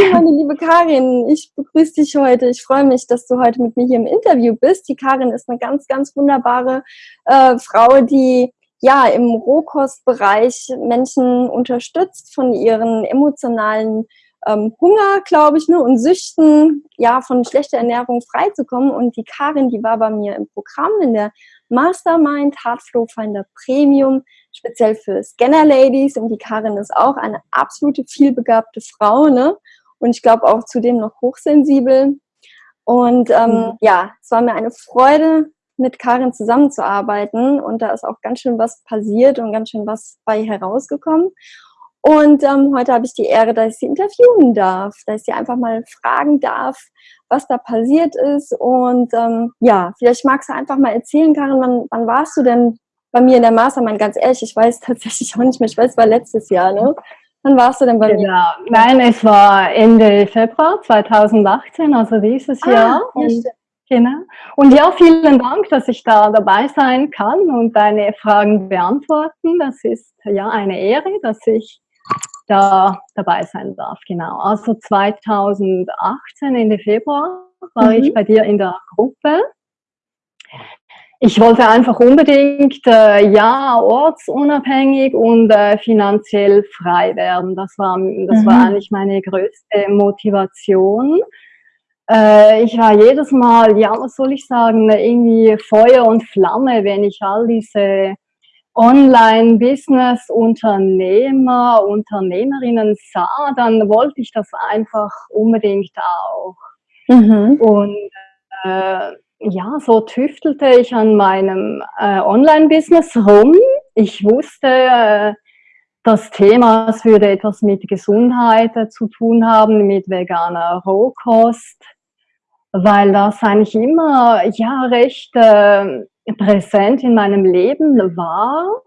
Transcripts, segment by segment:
Hallo meine liebe Karin, ich begrüße dich heute. Ich freue mich, dass du heute mit mir hier im Interview bist. Die Karin ist eine ganz, ganz wunderbare äh, Frau, die ja im Rohkostbereich Menschen unterstützt von ihren emotionalen ähm, Hunger, glaube ich, ne, und Süchten, ja, von schlechter Ernährung freizukommen. Und die Karin, die war bei mir im Programm in der Mastermind Heartflow Finder Premium, speziell für Scanner Ladies. Und die Karin ist auch eine absolute vielbegabte Frau, ne? Und ich glaube auch zudem noch hochsensibel. Und ähm, mhm. ja, es war mir eine Freude, mit Karin zusammenzuarbeiten. Und da ist auch ganz schön was passiert und ganz schön was bei herausgekommen. Und ähm, heute habe ich die Ehre, dass ich sie interviewen darf, dass ich sie einfach mal fragen darf, was da passiert ist. Und ähm, ja, vielleicht magst du einfach mal erzählen, Karin, wann, wann warst du denn bei mir in der Mastermind? Ganz ehrlich, ich weiß tatsächlich auch nicht mehr. Ich weiß, es war letztes Jahr, ne? Wann warst du denn bei genau. mir? Nein, es war Ende Februar 2018, also dieses ah, Jahr. Ja, und, genau. Und ja, vielen Dank, dass ich da dabei sein kann und deine Fragen beantworten. Das ist ja eine Ehre, dass ich da dabei sein darf. Genau. Also 2018, Ende Februar, war mhm. ich bei dir in der Gruppe. Ich wollte einfach unbedingt, äh, ja, ortsunabhängig und äh, finanziell frei werden. Das war, das mhm. war eigentlich meine größte Motivation. Äh, ich war jedes Mal, ja, was soll ich sagen, irgendwie Feuer und Flamme, wenn ich all diese Online-Business-Unternehmer, Unternehmerinnen sah, dann wollte ich das einfach unbedingt auch. Mhm. Und äh, ja, so tüftelte ich an meinem äh, Online-Business rum. Ich wusste, äh, das Thema es würde etwas mit Gesundheit äh, zu tun haben, mit veganer Rohkost, weil das eigentlich immer ja recht äh, präsent in meinem Leben war.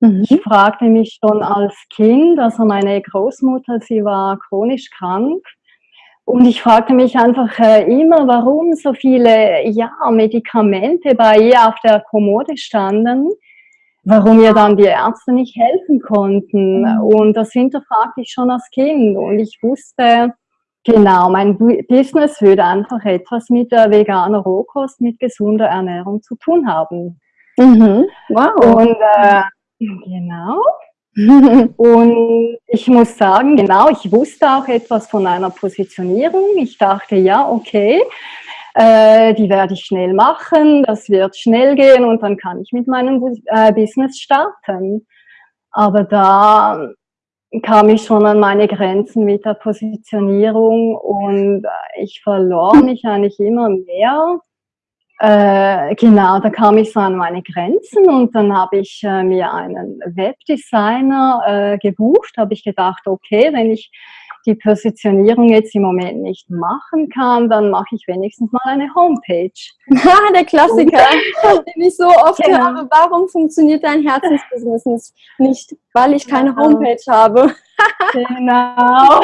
Mhm. Ich fragte mich schon als Kind, also meine Großmutter, sie war chronisch krank. Und ich fragte mich einfach äh, immer, warum so viele ja, Medikamente bei ihr auf der Kommode standen, warum ihr dann die Ärzte nicht helfen konnten. Mhm. Und das hinterfragte ich schon als Kind. Und ich wusste, Genau, mein Business würde einfach etwas mit der veganer Rohkost, mit gesunder Ernährung zu tun haben. Mhm. Wow. Und äh, genau. und ich muss sagen, genau, ich wusste auch etwas von einer Positionierung. Ich dachte, ja, okay, äh, die werde ich schnell machen, das wird schnell gehen und dann kann ich mit meinem äh, Business starten. Aber da kam ich schon an meine Grenzen mit der Positionierung und äh, ich verlor mich eigentlich immer mehr. Äh, genau, da kam ich so an meine Grenzen und dann habe ich äh, mir einen Webdesigner äh, gebucht, habe ich gedacht, okay, wenn ich die Positionierung jetzt im Moment nicht machen kann, dann mache ich wenigstens mal eine Homepage. der Klassiker, den ich so oft genau. höre. Warum funktioniert dein Herzensbusiness nicht? Weil ich keine genau. Homepage habe. genau.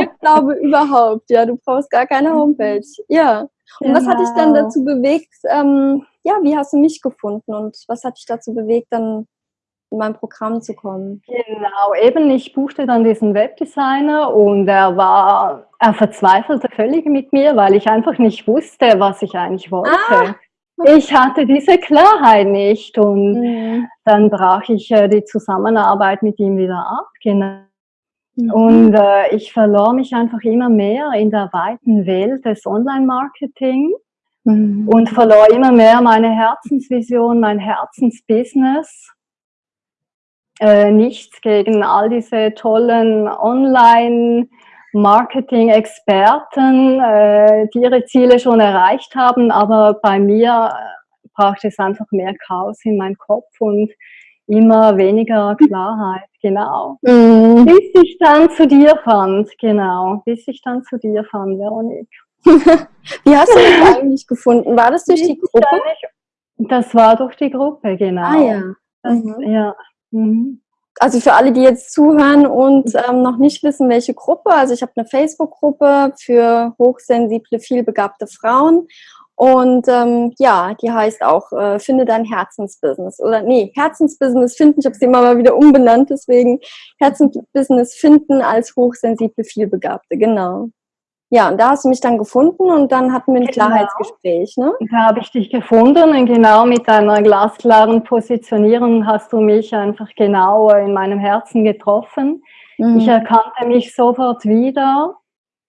ich glaube überhaupt, ja, du brauchst gar keine Homepage. Ja. Und genau. was hat dich dann genau. dazu bewegt, ähm, ja, wie hast du mich gefunden und was hat dich dazu bewegt, dann in mein Programm zu kommen. Genau, eben, ich buchte dann diesen Webdesigner und er war, er verzweifelte völlig mit mir, weil ich einfach nicht wusste, was ich eigentlich wollte. Ah. Ich hatte diese Klarheit nicht und mhm. dann brach ich äh, die Zusammenarbeit mit ihm wieder ab. Genau. Mhm. Und äh, ich verlor mich einfach immer mehr in der weiten Welt des Online-Marketing mhm. und verlor immer mehr meine Herzensvision, mein Herzensbusiness äh, nichts gegen all diese tollen Online- Marketing-Experten, äh, die ihre Ziele schon erreicht haben, aber bei mir äh, braucht es einfach mehr Chaos in meinen Kopf und immer weniger Klarheit, genau. Mhm. Bis ich dann zu dir fand, genau, bis ich dann zu dir fand, Veronique. Wie hast du mich eigentlich gefunden? War das durch die Gruppe? Das war durch die Gruppe, genau. Ah ja. Das, mhm. ja. Mhm. Also für alle, die jetzt zuhören und ähm, noch nicht wissen, welche Gruppe, also ich habe eine Facebook-Gruppe für hochsensible, vielbegabte Frauen Und ähm, ja, die heißt auch äh, Finde dein Herzensbusiness. Oder nee, Herzensbusiness finden. Ich habe sie immer mal wieder umbenannt, deswegen Herzensbusiness finden als hochsensible Vielbegabte, genau. Ja, und da hast du mich dann gefunden und dann hatten wir ein genau. Klarheitsgespräch, ne? Da habe ich dich gefunden und genau mit deiner glasklaren Positionierung hast du mich einfach genau in meinem Herzen getroffen. Mhm. Ich erkannte mich sofort wieder.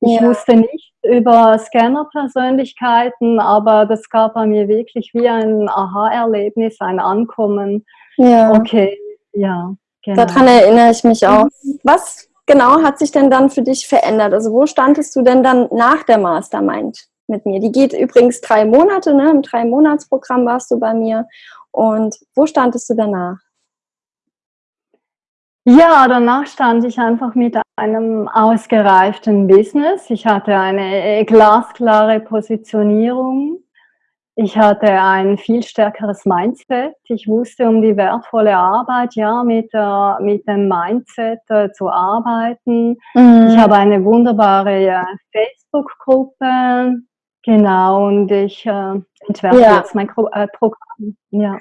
Ich ja. wusste nicht über Scanner-Persönlichkeiten, aber das gab bei mir wirklich wie ein Aha-Erlebnis, ein Ankommen. Ja. Okay, ja. Genau. Daran erinnere ich mich auch. Mhm. Was genau hat sich denn dann für dich verändert? Also wo standest du denn dann nach der Mastermind mit mir? Die geht übrigens drei Monate, ne? Im Drei-Monats-Programm warst du bei mir. Und wo standest du danach? Ja, danach stand ich einfach mit einem ausgereiften Business. Ich hatte eine glasklare Positionierung. Ich hatte ein viel stärkeres Mindset. Ich wusste um die wertvolle Arbeit, ja, mit, äh, mit dem Mindset äh, zu arbeiten. Mhm. Ich habe eine wunderbare äh, Facebook-Gruppe, genau, und ich äh, entwerfe ja. jetzt mein äh, Programm. Ja.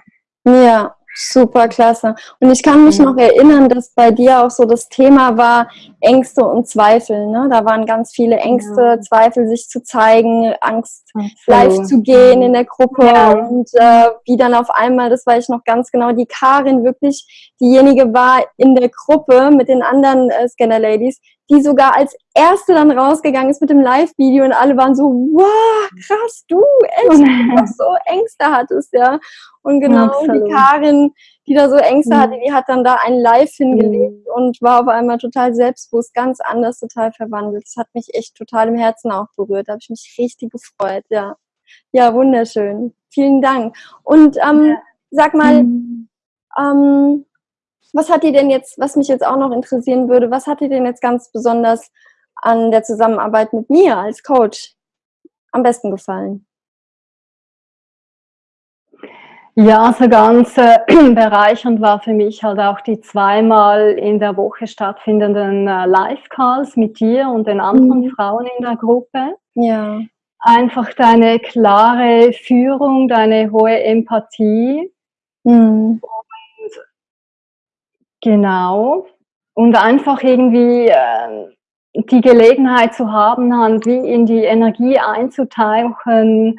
Ja, Super klasse. Und ich kann mich noch erinnern, dass bei dir auch so das Thema war Ängste und Zweifel. Ne? Da waren ganz viele Ängste, ja. Zweifel, sich zu zeigen, Angst, Absolut. live zu gehen in der Gruppe. Ja. Und äh, wie dann auf einmal, das weiß ich noch ganz genau, die Karin wirklich diejenige war in der Gruppe mit den anderen äh, Scanner-Ladies, die sogar als erste dann rausgegangen ist mit dem Live-Video und alle waren so, wow, krass, du, echt, du so Ängste hattest, ja. Und genau, Absolut. die Karin, die da so Ängste mhm. hatte, die hat dann da ein Live hingelegt mhm. und war auf einmal total selbstbewusst, ganz anders, total verwandelt. Das hat mich echt total im Herzen auch berührt. Da habe ich mich richtig gefreut, ja. Ja, wunderschön. Vielen Dank. Und ähm, ja. sag mal, mhm. ähm, was hat dir denn jetzt, was mich jetzt auch noch interessieren würde, was hat dir denn jetzt ganz besonders an der Zusammenarbeit mit mir als Coach am besten gefallen? Ja, so ganz äh, bereichernd war für mich halt auch die zweimal in der Woche stattfindenden äh, Live-Calls mit dir und den anderen mhm. Frauen in der Gruppe. Ja. Einfach deine klare Führung, deine hohe Empathie. Mhm. Genau. Und einfach irgendwie äh, die Gelegenheit zu haben, dann wie in die Energie einzutauchen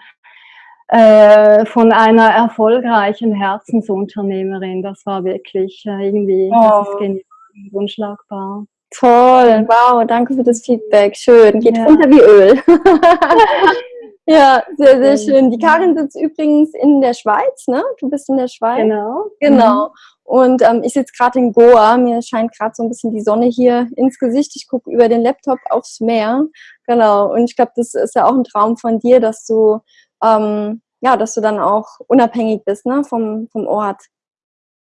äh, von einer erfolgreichen Herzensunternehmerin. Das war wirklich äh, irgendwie, oh. das ist genial, unschlagbar. Toll, wow, danke für das Feedback. Schön, geht ja. runter wie Öl. Ja, sehr, sehr schön. Die Karin sitzt übrigens in der Schweiz, ne? Du bist in der Schweiz. Genau. Genau. Mhm. Und ähm, ich sitze gerade in Goa. Mir scheint gerade so ein bisschen die Sonne hier ins Gesicht. Ich gucke über den Laptop aufs Meer. Genau. Und ich glaube, das ist ja auch ein Traum von dir, dass du ähm, ja, dass du dann auch unabhängig bist, ne, vom, vom Ort.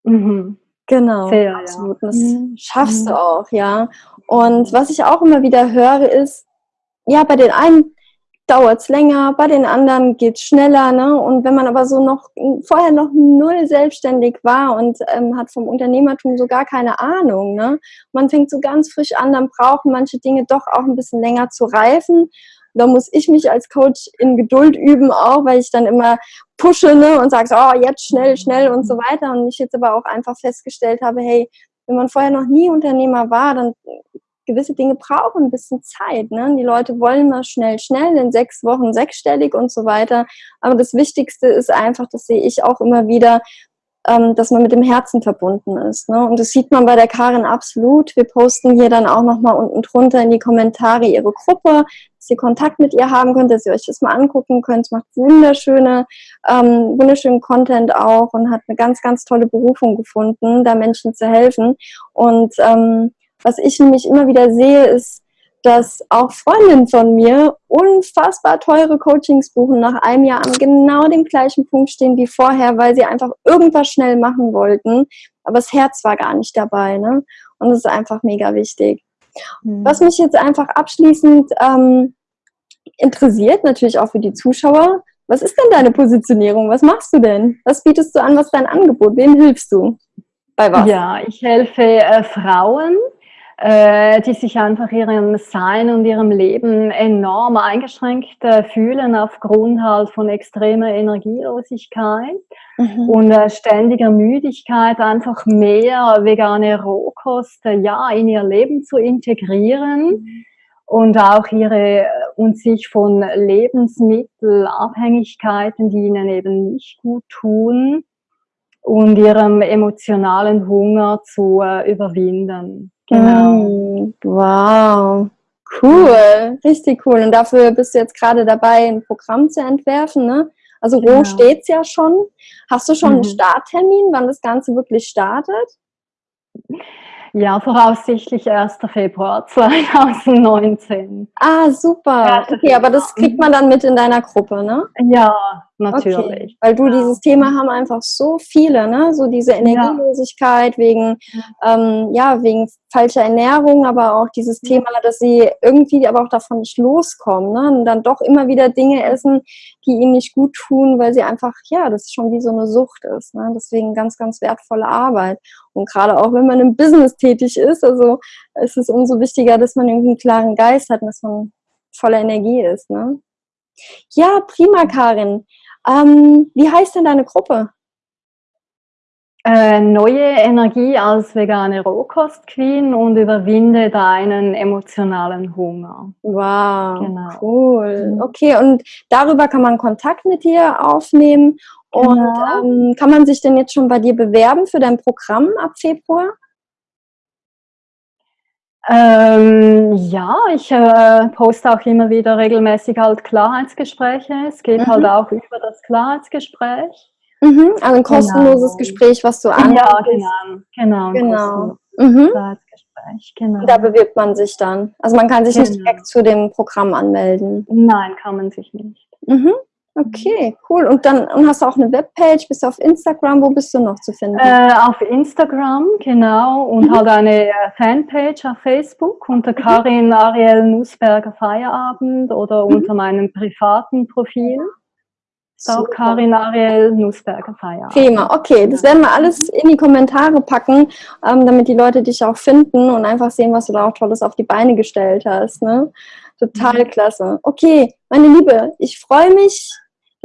Mhm. Genau, Sehr, absolut. Ja. Das mhm. schaffst du mhm. auch, ja. Und was ich auch immer wieder höre, ist, ja, bei den einen dauert es länger, bei den anderen geht es schneller. Ne? Und wenn man aber so noch vorher noch null selbstständig war und ähm, hat vom Unternehmertum so gar keine Ahnung, ne? man fängt so ganz frisch an, dann brauchen manche Dinge doch auch ein bisschen länger zu reifen. Da muss ich mich als Coach in Geduld üben auch, weil ich dann immer pushe ne, und sage, so, oh, jetzt schnell, schnell und so weiter. Und ich jetzt aber auch einfach festgestellt habe, hey, wenn man vorher noch nie Unternehmer war, dann gewisse Dinge brauchen ein bisschen Zeit. Ne? Die Leute wollen mal schnell, schnell in sechs Wochen sechsstellig und so weiter. Aber das Wichtigste ist einfach, das sehe ich auch immer wieder, ähm, dass man mit dem Herzen verbunden ist. Ne? Und das sieht man bei der Karin absolut. Wir posten hier dann auch nochmal unten drunter in die Kommentare ihre Gruppe, dass ihr Kontakt mit ihr haben könnt, dass ihr euch das mal angucken könnt. Sie macht wunderschöne, ähm, wunderschönen Content auch und hat eine ganz, ganz tolle Berufung gefunden, da Menschen zu helfen. Und ähm, was ich nämlich immer wieder sehe, ist, dass auch Freundinnen von mir unfassbar teure Coachings buchen nach einem Jahr an genau dem gleichen Punkt stehen wie vorher, weil sie einfach irgendwas schnell machen wollten, aber das Herz war gar nicht dabei. Ne? Und das ist einfach mega wichtig. Mhm. Was mich jetzt einfach abschließend ähm, interessiert, natürlich auch für die Zuschauer, was ist denn deine Positionierung? Was machst du denn? Was bietest du an? Was ist dein Angebot? Wem hilfst du? Bei was? Ja, ich helfe äh, Frauen, die sich einfach ihrem Sein und ihrem Leben enorm eingeschränkt äh, fühlen aufgrund halt von extremer Energielosigkeit mhm. und äh, ständiger Müdigkeit, einfach mehr vegane Rohkost äh, ja, in ihr Leben zu integrieren. Mhm und auch ihre und sich von Lebensmittelabhängigkeiten, die ihnen eben nicht gut tun, und ihrem emotionalen Hunger zu äh, überwinden. Genau. Mm, wow. Cool, richtig cool. Und dafür bist du jetzt gerade dabei, ein Programm zu entwerfen, ne? Also wo genau. steht's ja schon. Hast du schon mhm. einen Starttermin, wann das Ganze wirklich startet? Ja, voraussichtlich 1. Februar 2019. Ah, super. Okay, aber das kriegt man dann mit in deiner Gruppe, ne? Ja, natürlich. Okay. Weil du dieses Thema haben einfach so viele, ne? So diese Energielosigkeit ja. wegen, ähm, ja, wegen falscher Ernährung, aber auch dieses Thema, dass sie irgendwie aber auch davon nicht loskommen, ne? Und dann doch immer wieder Dinge essen, die ihnen nicht gut tun, weil sie einfach, ja, das schon wie so eine Sucht ist. Ne? Deswegen ganz, ganz wertvolle Arbeit. Und gerade auch wenn man im Business tätig ist, also ist es umso wichtiger, dass man irgendwie einen klaren Geist hat und dass man voller Energie ist. Ne? Ja, prima, Karin. Ähm, wie heißt denn deine Gruppe? Äh, neue Energie als vegane Rohkost-Queen und überwinde deinen emotionalen Hunger. Wow, genau. cool. Mhm. Okay, und darüber kann man Kontakt mit dir aufnehmen. Genau. Und ähm, kann man sich denn jetzt schon bei dir bewerben für dein Programm ab Februar? Ähm, ja, ich äh, poste auch immer wieder regelmäßig halt Klarheitsgespräche. Es geht mhm. halt auch über das Klarheitsgespräch. Mhm, also ein kostenloses genau. Gespräch, was du anbietest. Ja, genau. Genau. genau. Mhm. genau. Da bewirbt man sich dann. Also man kann sich genau. nicht direkt zu dem Programm anmelden. Nein, kann man sich nicht. Mhm. Okay, cool. Und dann und hast du auch eine Webpage, bist du auf Instagram, wo bist du noch zu finden? Äh, auf Instagram, genau, und mhm. halt eine äh, Fanpage auf Facebook unter mhm. Karin Ariel Nussberger Feierabend oder mhm. unter meinem privaten Profil. Auch Karin Ariel Nussberger Feierabend. Prima, okay. Das werden wir alles in die Kommentare packen, ähm, damit die Leute dich auch finden und einfach sehen, was du da auch Tolles auf die Beine gestellt hast. Ne? Total mhm. klasse. Okay, meine Liebe, ich freue mich,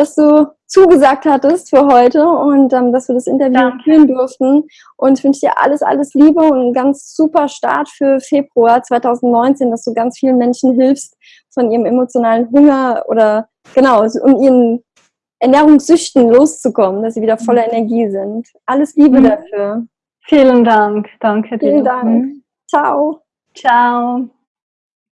dass du zugesagt hattest für heute und ähm, dass wir das Interview Danke. führen durften. Und ich wünsche dir alles, alles Liebe und einen ganz super Start für Februar 2019, dass du ganz vielen Menschen hilfst, von ihrem emotionalen Hunger oder genau, um ihren Ernährungssüchten loszukommen, dass sie wieder voller mhm. Energie sind. Alles Liebe mhm. dafür. Vielen Dank. Danke dir. Vielen Dank. Mhm. Ciao. Ciao.